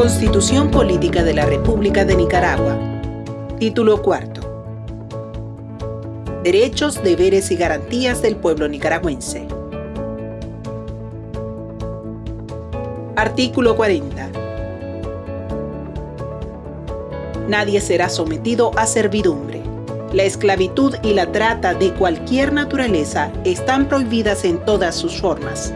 Constitución Política de la República de Nicaragua. Título cuarto. Derechos, deberes y garantías del pueblo nicaragüense. Artículo 40. Nadie será sometido a servidumbre. La esclavitud y la trata de cualquier naturaleza están prohibidas en todas sus formas